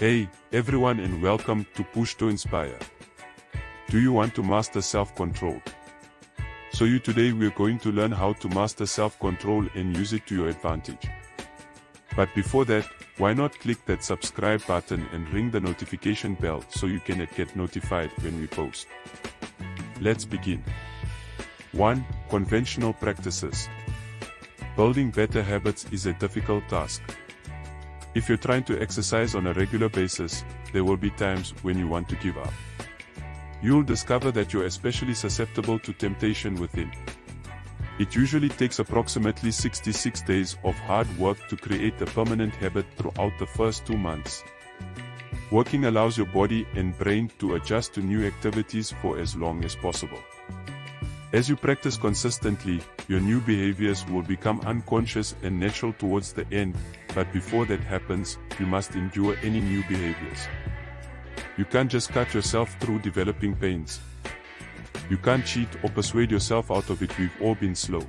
Hey, everyone and welcome to Push to Inspire. Do you want to master self-control? So you today we're going to learn how to master self-control and use it to your advantage. But before that, why not click that subscribe button and ring the notification bell so you can get notified when we post. Let's begin. 1. Conventional practices. Building better habits is a difficult task. If you're trying to exercise on a regular basis, there will be times when you want to give up. You'll discover that you're especially susceptible to temptation within. It usually takes approximately 66 days of hard work to create a permanent habit throughout the first two months. Working allows your body and brain to adjust to new activities for as long as possible. As you practice consistently, your new behaviors will become unconscious and natural towards the end, but before that happens, you must endure any new behaviors. You can't just cut yourself through developing pains. You can't cheat or persuade yourself out of it we've all been slow.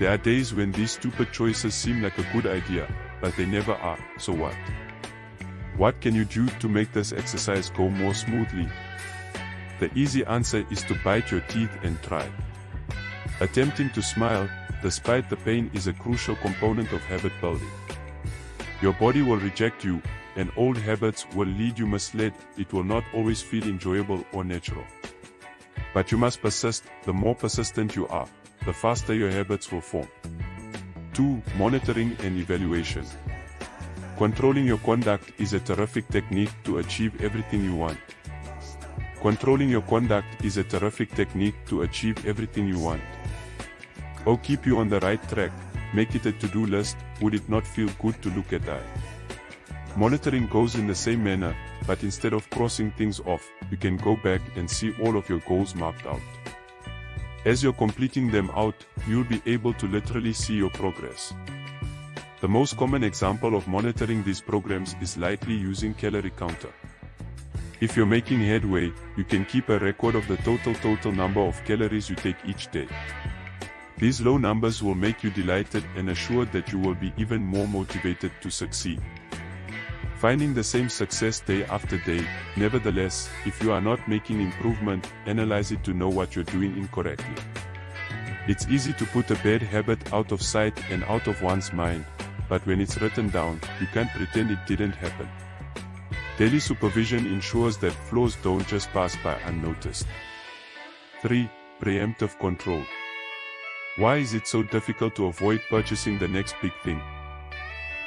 There are days when these stupid choices seem like a good idea, but they never are, so what? What can you do to make this exercise go more smoothly? The easy answer is to bite your teeth and try. Attempting to smile, despite the pain is a crucial component of habit building. Your body will reject you, and old habits will lead you misled, it will not always feel enjoyable or natural. But you must persist, the more persistent you are, the faster your habits will form. 2. Monitoring and evaluation. Controlling your conduct is a terrific technique to achieve everything you want. Controlling your conduct is a terrific technique to achieve everything you want. Or keep you on the right track, make it a to-do list, would it not feel good to look at that? Monitoring goes in the same manner, but instead of crossing things off, you can go back and see all of your goals marked out. As you're completing them out, you'll be able to literally see your progress. The most common example of monitoring these programs is likely using calorie counter. If you're making headway, you can keep a record of the total total number of calories you take each day. These low numbers will make you delighted and assured that you will be even more motivated to succeed. Finding the same success day after day, nevertheless, if you are not making improvement, analyze it to know what you're doing incorrectly. It's easy to put a bad habit out of sight and out of one's mind, but when it's written down, you can't pretend it didn't happen. Daily supervision ensures that flaws don't just pass by unnoticed. 3. Preemptive control. Why is it so difficult to avoid purchasing the next big thing?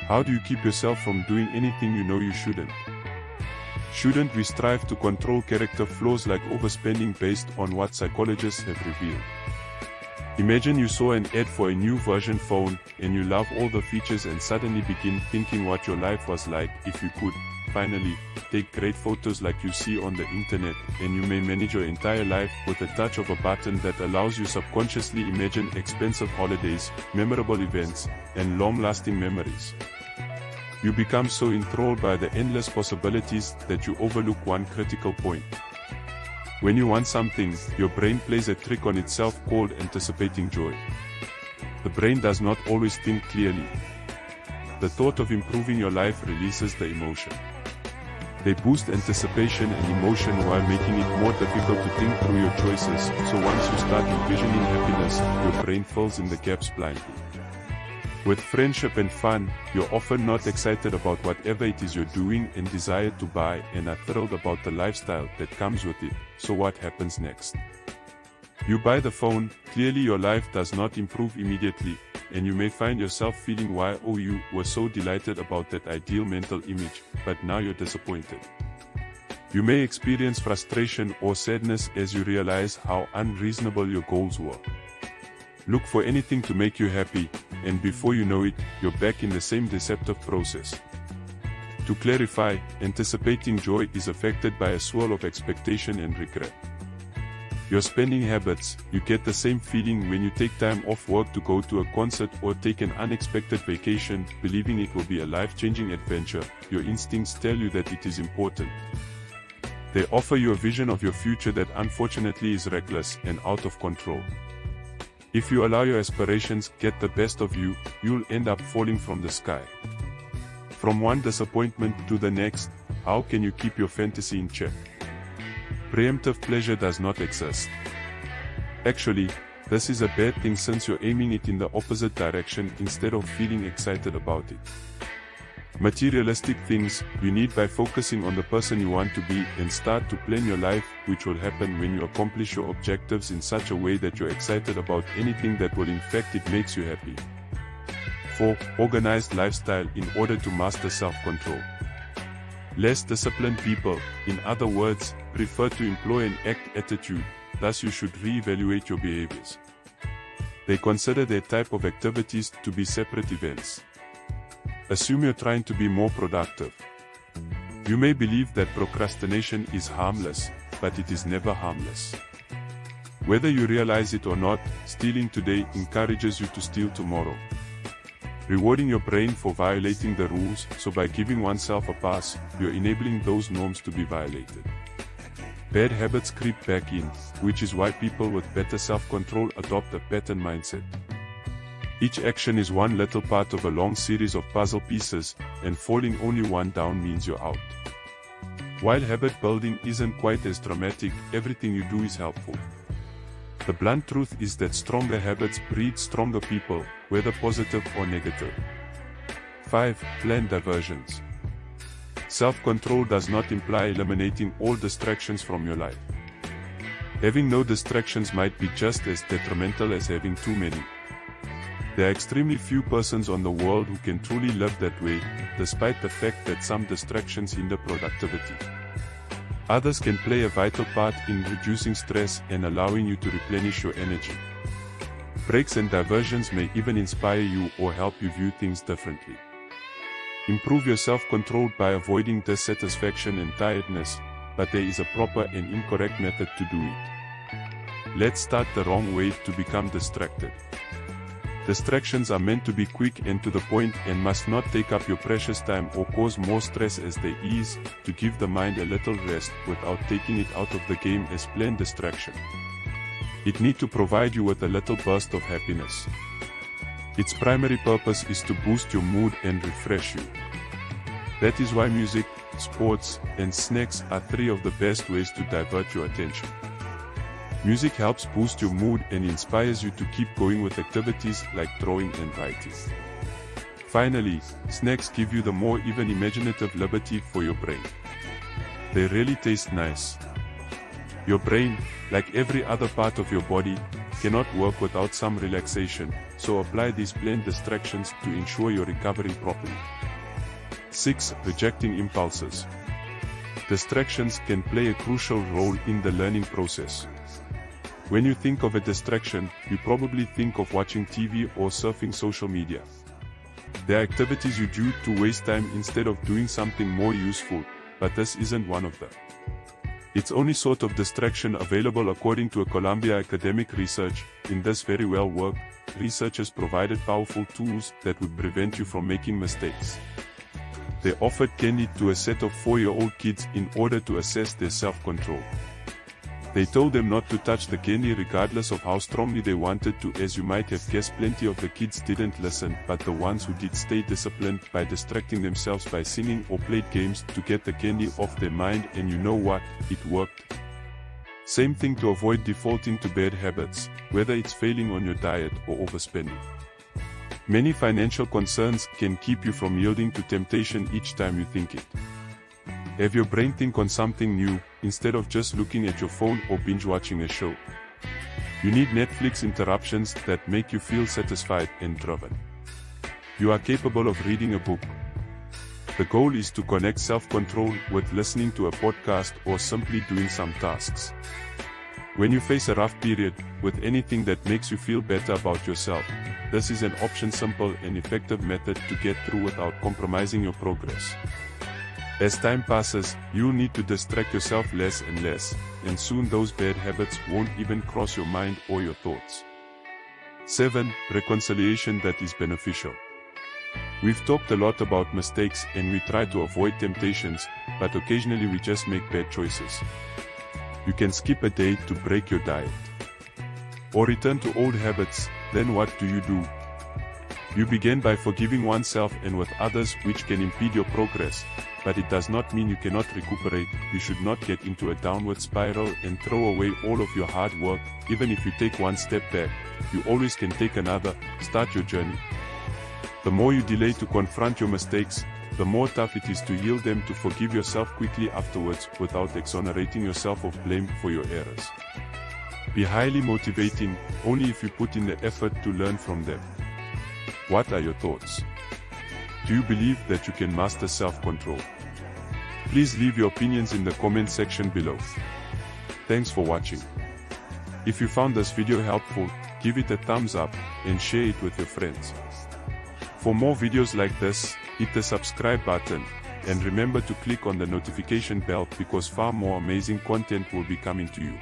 How do you keep yourself from doing anything you know you shouldn't? Shouldn't we strive to control character flaws like overspending based on what psychologists have revealed? Imagine you saw an ad for a new version phone and you love all the features and suddenly begin thinking what your life was like if you could. Finally, take great photos like you see on the internet and you may manage your entire life with a touch of a button that allows you subconsciously imagine expensive holidays, memorable events, and long-lasting memories. You become so enthralled by the endless possibilities that you overlook one critical point. When you want something, your brain plays a trick on itself called anticipating joy. The brain does not always think clearly. The thought of improving your life releases the emotion. They boost anticipation and emotion while making it more difficult to think through your choices, so once you start envisioning happiness, your brain fills in the gaps blindly. With friendship and fun, you're often not excited about whatever it is you're doing and desire to buy and are thrilled about the lifestyle that comes with it, so what happens next? You buy the phone, clearly your life does not improve immediately, and you may find yourself feeling why oh you were so delighted about that ideal mental image, but now you're disappointed. You may experience frustration or sadness as you realize how unreasonable your goals were. Look for anything to make you happy, and before you know it, you're back in the same deceptive process. To clarify, anticipating joy is affected by a swirl of expectation and regret. Your spending habits, you get the same feeling when you take time off work to go to a concert or take an unexpected vacation, believing it will be a life-changing adventure, your instincts tell you that it is important. They offer you a vision of your future that unfortunately is reckless and out of control. If you allow your aspirations get the best of you, you'll end up falling from the sky. From one disappointment to the next, how can you keep your fantasy in check? Preemptive pleasure does not exist. Actually, this is a bad thing since you're aiming it in the opposite direction instead of feeling excited about it. Materialistic things you need by focusing on the person you want to be and start to plan your life, which will happen when you accomplish your objectives in such a way that you're excited about anything that will in fact it makes you happy. 4. Organized lifestyle in order to master self-control. Less disciplined people, in other words, prefer to employ an act attitude, thus you should re-evaluate your behaviors. They consider their type of activities to be separate events. Assume you're trying to be more productive. You may believe that procrastination is harmless, but it is never harmless. Whether you realize it or not, stealing today encourages you to steal tomorrow rewarding your brain for violating the rules, so by giving oneself a pass, you're enabling those norms to be violated. Bad habits creep back in, which is why people with better self-control adopt a pattern mindset. Each action is one little part of a long series of puzzle pieces, and falling only one down means you're out. While habit building isn't quite as dramatic, everything you do is helpful. The blunt truth is that stronger habits breed stronger people, whether positive or negative. 5. Plan diversions. Self-control does not imply eliminating all distractions from your life. Having no distractions might be just as detrimental as having too many. There are extremely few persons on the world who can truly live that way, despite the fact that some distractions hinder productivity. Others can play a vital part in reducing stress and allowing you to replenish your energy. Breaks and diversions may even inspire you or help you view things differently. Improve your self-control by avoiding dissatisfaction and tiredness, but there is a proper and incorrect method to do it. Let's start the wrong way to become distracted. Distractions are meant to be quick and to the point and must not take up your precious time or cause more stress as they ease, to give the mind a little rest without taking it out of the game as plain distraction. It need to provide you with a little burst of happiness. Its primary purpose is to boost your mood and refresh you. That is why music, sports, and snacks are three of the best ways to divert your attention. Music helps boost your mood and inspires you to keep going with activities like drawing and writing. Finally, snacks give you the more even imaginative liberty for your brain. They really taste nice. Your brain, like every other part of your body, cannot work without some relaxation, so apply these plain distractions to ensure you're recovering properly. 6. Rejecting impulses. Distractions can play a crucial role in the learning process. When you think of a distraction, you probably think of watching TV or surfing social media. There are activities you do to waste time instead of doing something more useful, but this isn't one of them. It's only sort of distraction available according to a Columbia academic research. In this very well work, researchers provided powerful tools that would prevent you from making mistakes. They offered candy to a set of four-year-old kids in order to assess their self-control. They told them not to touch the candy regardless of how strongly they wanted to as you might have guessed plenty of the kids didn't listen but the ones who did stay disciplined by distracting themselves by singing or played games to get the candy off their mind and you know what, it worked. Same thing to avoid defaulting to bad habits, whether it's failing on your diet or overspending. Many financial concerns can keep you from yielding to temptation each time you think it. Have your brain think on something new, instead of just looking at your phone or binge watching a show. You need Netflix interruptions that make you feel satisfied and driven. You are capable of reading a book. The goal is to connect self-control with listening to a podcast or simply doing some tasks. When you face a rough period, with anything that makes you feel better about yourself, this is an option simple and effective method to get through without compromising your progress. As time passes, you'll need to distract yourself less and less, and soon those bad habits won't even cross your mind or your thoughts. 7. Reconciliation that is beneficial. We've talked a lot about mistakes and we try to avoid temptations, but occasionally we just make bad choices. You can skip a day to break your diet. Or return to old habits, then what do you do? You begin by forgiving oneself and with others which can impede your progress, but it does not mean you cannot recuperate, you should not get into a downward spiral and throw away all of your hard work, even if you take one step back, you always can take another, start your journey. The more you delay to confront your mistakes, the more tough it is to yield them to forgive yourself quickly afterwards without exonerating yourself of blame for your errors. Be highly motivating, only if you put in the effort to learn from them. What are your thoughts? Do you believe that you can master self-control? Please leave your opinions in the comment section below. Thanks for watching. If you found this video helpful, give it a thumbs up and share it with your friends. For more videos like this, hit the subscribe button and remember to click on the notification bell because far more amazing content will be coming to you.